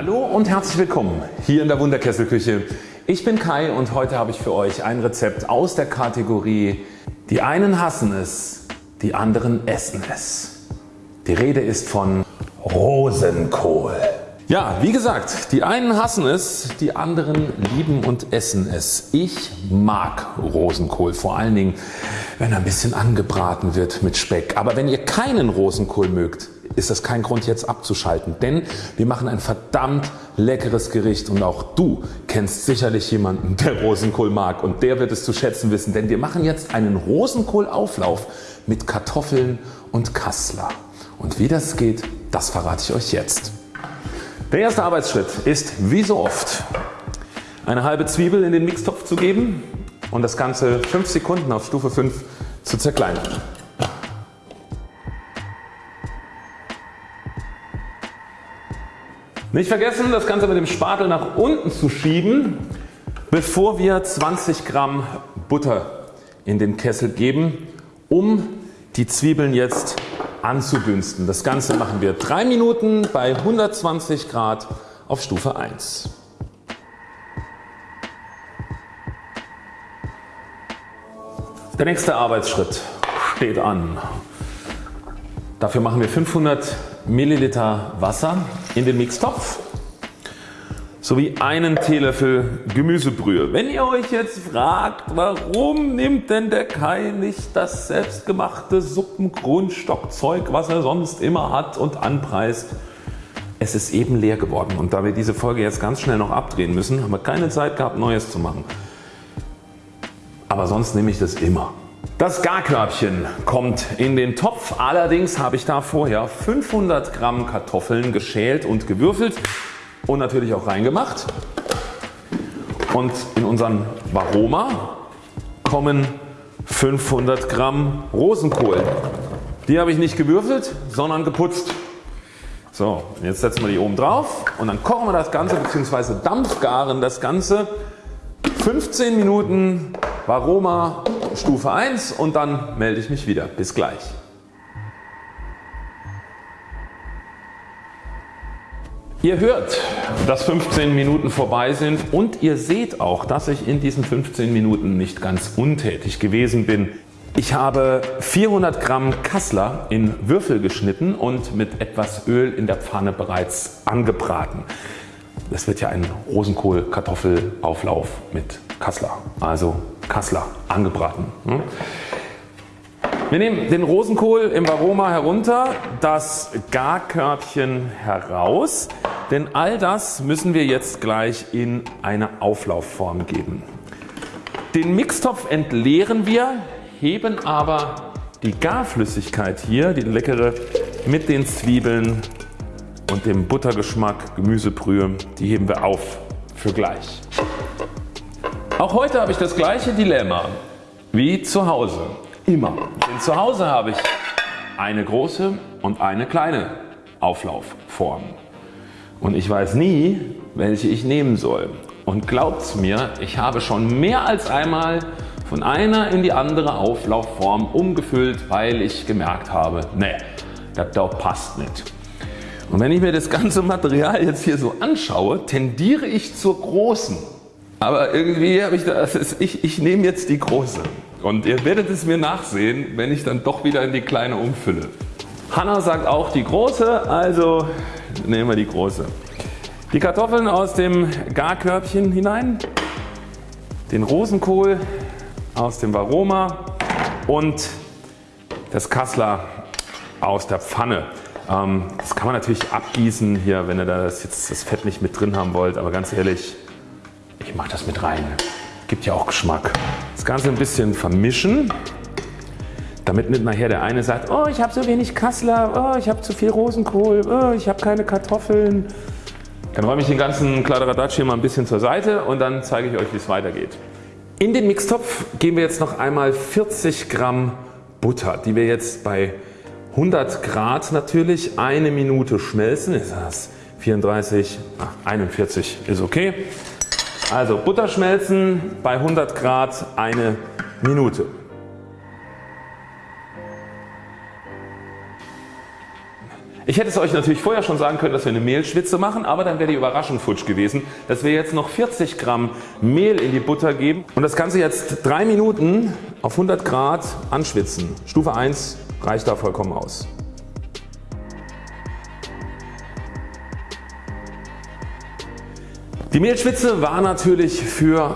Hallo und herzlich willkommen hier in der Wunderkesselküche. Ich bin Kai und heute habe ich für euch ein Rezept aus der Kategorie Die einen hassen es, die anderen essen es. Die Rede ist von Rosenkohl. Ja, wie gesagt, die einen hassen es, die anderen lieben und essen es. Ich mag Rosenkohl, vor allen Dingen wenn er ein bisschen angebraten wird mit Speck. Aber wenn ihr keinen Rosenkohl mögt, ist das kein Grund jetzt abzuschalten, denn wir machen ein verdammt leckeres Gericht und auch du kennst sicherlich jemanden der Rosenkohl mag und der wird es zu schätzen wissen, denn wir machen jetzt einen Rosenkohlauflauf mit Kartoffeln und Kassler. Und wie das geht, das verrate ich euch jetzt. Der erste Arbeitsschritt ist wie so oft eine halbe Zwiebel in den Mixtopf zu geben und das Ganze 5 Sekunden auf Stufe 5 zu zerkleinern. Nicht vergessen das Ganze mit dem Spatel nach unten zu schieben bevor wir 20 Gramm Butter in den Kessel geben um die Zwiebeln jetzt anzudünsten. Das Ganze machen wir 3 Minuten bei 120 Grad auf Stufe 1. Der nächste Arbeitsschritt steht an. Dafür machen wir 500 Milliliter Wasser in den Mixtopf sowie einen Teelöffel Gemüsebrühe. Wenn ihr euch jetzt fragt warum nimmt denn der Kai nicht das selbstgemachte Suppengrundstockzeug was er sonst immer hat und anpreist. Es ist eben leer geworden und da wir diese Folge jetzt ganz schnell noch abdrehen müssen haben wir keine Zeit gehabt Neues zu machen. Aber sonst nehme ich das immer. Das Garkörbchen kommt in den Topf. Allerdings habe ich da vorher 500 Gramm Kartoffeln geschält und gewürfelt und natürlich auch reingemacht. Und in unseren Varoma kommen 500 Gramm Rosenkohl. Die habe ich nicht gewürfelt, sondern geputzt. So, jetzt setzen wir die oben drauf und dann kochen wir das Ganze bzw. dampfgaren das Ganze 15 Minuten Varoma Stufe 1 und dann melde ich mich wieder. Bis gleich. Ihr hört, dass 15 Minuten vorbei sind und ihr seht auch, dass ich in diesen 15 Minuten nicht ganz untätig gewesen bin. Ich habe 400 Gramm Kassler in Würfel geschnitten und mit etwas Öl in der Pfanne bereits angebraten. Das wird ja ein Rosenkohl-Kartoffelauflauf mit Kassler, also Kassler angebraten. Hm? Wir nehmen den Rosenkohl im Aroma herunter, das Garkörbchen heraus, denn all das müssen wir jetzt gleich in eine Auflaufform geben. Den Mixtopf entleeren wir, heben aber die Garflüssigkeit hier, die leckere, mit den Zwiebeln und dem Buttergeschmack, Gemüsebrühe, die heben wir auf für gleich. Auch heute habe ich das gleiche Dilemma wie zu Hause. Immer. Denn zu Hause habe ich eine große und eine kleine Auflaufform. Und ich weiß nie welche ich nehmen soll. Und glaubt's mir ich habe schon mehr als einmal von einer in die andere Auflaufform umgefüllt weil ich gemerkt habe ne das passt nicht. Und wenn ich mir das ganze Material jetzt hier so anschaue tendiere ich zur großen. Aber irgendwie habe ich das, ich, ich nehme jetzt die große. Und ihr werdet es mir nachsehen wenn ich dann doch wieder in die kleine umfülle. Hanna sagt auch die große, also nehmen wir die große. Die Kartoffeln aus dem Garkörbchen hinein, den Rosenkohl aus dem Varoma und das Kassler aus der Pfanne. Ähm, das kann man natürlich abgießen hier wenn ihr das, jetzt das Fett nicht mit drin haben wollt, aber ganz ehrlich ich mache das mit rein. Gibt ja auch Geschmack. Das Ganze ein bisschen vermischen damit nicht nachher der eine sagt oh ich habe so wenig Kassler, oh ich habe zu viel Rosenkohl, oh ich habe keine Kartoffeln. Dann räume ich den ganzen Kladderadatsch hier mal ein bisschen zur Seite und dann zeige ich euch wie es weitergeht. In den Mixtopf geben wir jetzt noch einmal 40 Gramm Butter die wir jetzt bei 100 Grad natürlich eine Minute schmelzen. Ist das 34, ach, 41 ist okay. Also Butter schmelzen bei 100 Grad eine Minute. Ich hätte es euch natürlich vorher schon sagen können, dass wir eine Mehlschwitze machen, aber dann wäre die Überraschung futsch gewesen, dass wir jetzt noch 40 Gramm Mehl in die Butter geben und das Ganze jetzt 3 Minuten auf 100 Grad anschwitzen. Stufe 1 reicht da vollkommen aus. Die Mehlschwitze war natürlich für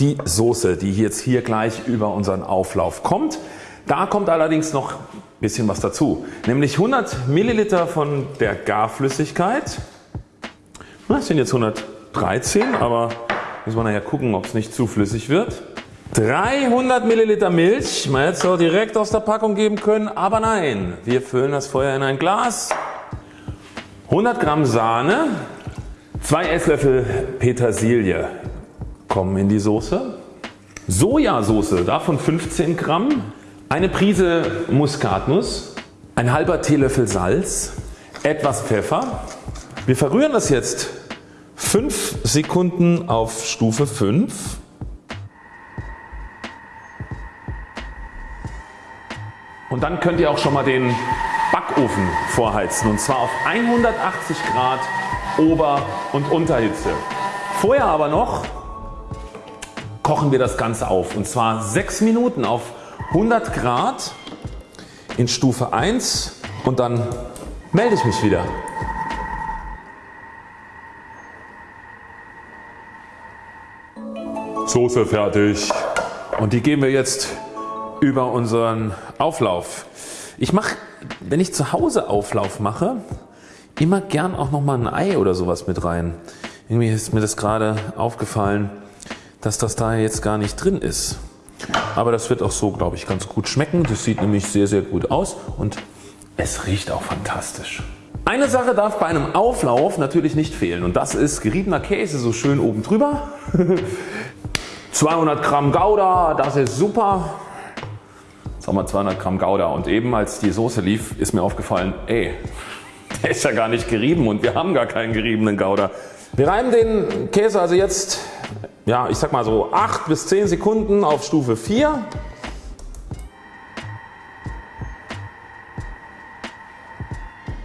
die Soße, die jetzt hier gleich über unseren Auflauf kommt. Da kommt allerdings noch ein bisschen was dazu, nämlich 100 Milliliter von der Garflüssigkeit. Das sind jetzt 113, aber müssen wir nachher gucken ob es nicht zu flüssig wird. 300 Milliliter Milch, man hätte es auch direkt aus der Packung geben können, aber nein, wir füllen das Feuer in ein Glas. 100 Gramm Sahne, 2 Esslöffel Petersilie kommen in die Soße. Sojasauce, davon 15 Gramm. Eine Prise Muskatnuss, ein halber Teelöffel Salz, etwas Pfeffer. Wir verrühren das jetzt 5 Sekunden auf Stufe 5. Und dann könnt ihr auch schon mal den Backofen vorheizen und zwar auf 180 Grad Ober- und Unterhitze. Vorher aber noch kochen wir das Ganze auf und zwar 6 Minuten auf 100 Grad in Stufe 1 und dann melde ich mich wieder. Soße fertig und die geben wir jetzt über unseren Auflauf. Ich mache wenn ich zu Hause Auflauf mache immer gern auch nochmal ein Ei oder sowas mit rein. Irgendwie ist mir das gerade aufgefallen dass das da jetzt gar nicht drin ist. Aber das wird auch so glaube ich ganz gut schmecken. Das sieht nämlich sehr sehr gut aus und es riecht auch fantastisch. Eine Sache darf bei einem Auflauf natürlich nicht fehlen und das ist geriebener Käse so schön oben drüber. 200 Gramm Gouda, das ist super. Haben wir 200 Gramm Gouda und eben als die Soße lief ist mir aufgefallen ey der ist ja gar nicht gerieben und wir haben gar keinen geriebenen Gouda. Wir reiben den Käse also jetzt ja, ich sag mal so 8 bis 10 Sekunden auf Stufe 4.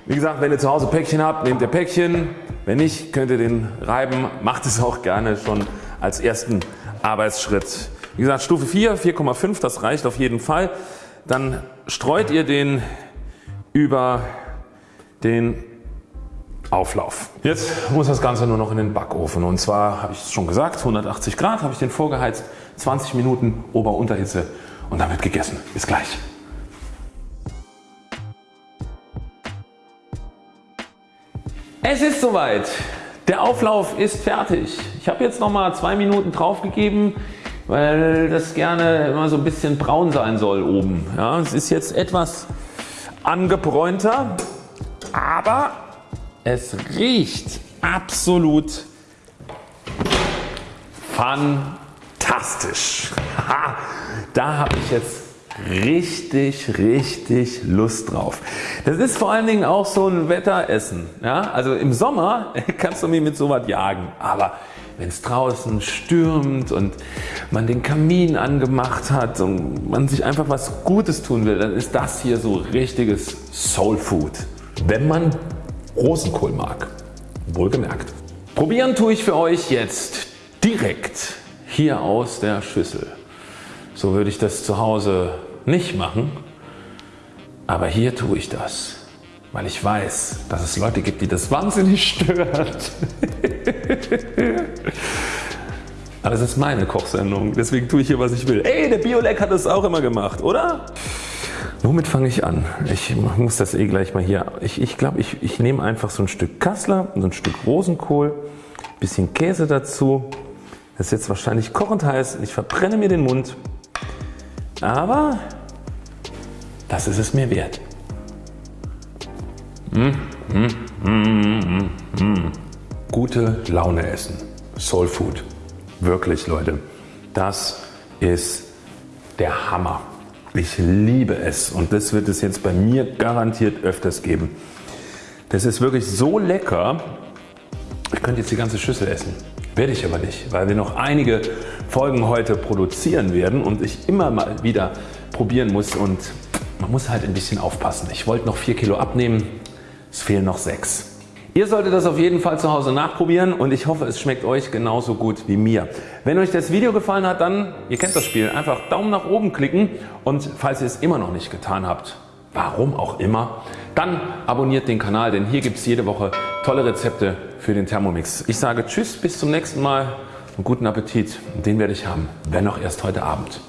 Wie gesagt wenn ihr zu Hause Päckchen habt nehmt ihr Päckchen, wenn nicht könnt ihr den reiben, macht es auch gerne schon als ersten Arbeitsschritt. Wie gesagt Stufe 4, 4,5 das reicht auf jeden Fall. Dann streut ihr den über den Auflauf. Jetzt muss das Ganze nur noch in den Backofen und zwar habe ich es schon gesagt 180 Grad habe ich den vorgeheizt 20 Minuten Ober-Unterhitze und wird gegessen. Bis gleich. Es ist soweit. Der Auflauf ist fertig. Ich habe jetzt noch mal zwei Minuten drauf gegeben, weil das gerne immer so ein bisschen braun sein soll oben. Ja, es ist jetzt etwas angebräunter, aber es riecht absolut fantastisch. da habe ich jetzt richtig richtig Lust drauf. Das ist vor allen Dingen auch so ein Wetteressen. Ja? Also im Sommer kannst du mich mit sowas jagen, aber wenn es draußen stürmt und man den Kamin angemacht hat und man sich einfach was Gutes tun will, dann ist das hier so richtiges Soul Food. Wenn man Rosenkohl mag. Wohlgemerkt. Probieren tue ich für euch jetzt direkt hier aus der Schüssel. So würde ich das zu Hause nicht machen, aber hier tue ich das, weil ich weiß, dass es Leute gibt, die das wahnsinnig stört. aber es ist meine Kochsendung, deswegen tue ich hier was ich will. Ey, der Biolek hat das auch immer gemacht, oder? Womit fange ich an? Ich muss das eh gleich mal hier. Ich, ich glaube ich, ich nehme einfach so ein Stück Kassler, so ein Stück Rosenkohl, bisschen Käse dazu. Das ist jetzt wahrscheinlich kochend heiß. Ich verbrenne mir den Mund. Aber das ist es mir wert. Mmh, mmh, mmh, Gute Laune essen. Soul Food. Wirklich Leute. Das ist der Hammer. Ich liebe es und das wird es jetzt bei mir garantiert öfters geben. Das ist wirklich so lecker, ich könnte jetzt die ganze Schüssel essen. Werde ich aber nicht, weil wir noch einige Folgen heute produzieren werden und ich immer mal wieder probieren muss und man muss halt ein bisschen aufpassen. Ich wollte noch 4 Kilo abnehmen, Es fehlen noch 6. Ihr solltet das auf jeden Fall zu Hause nachprobieren und ich hoffe es schmeckt euch genauso gut wie mir. Wenn euch das Video gefallen hat dann, ihr kennt das Spiel, einfach Daumen nach oben klicken und falls ihr es immer noch nicht getan habt, warum auch immer, dann abonniert den Kanal, denn hier gibt es jede Woche tolle Rezepte für den Thermomix. Ich sage Tschüss, bis zum nächsten Mal und guten Appetit. Den werde ich haben, wenn auch erst heute Abend.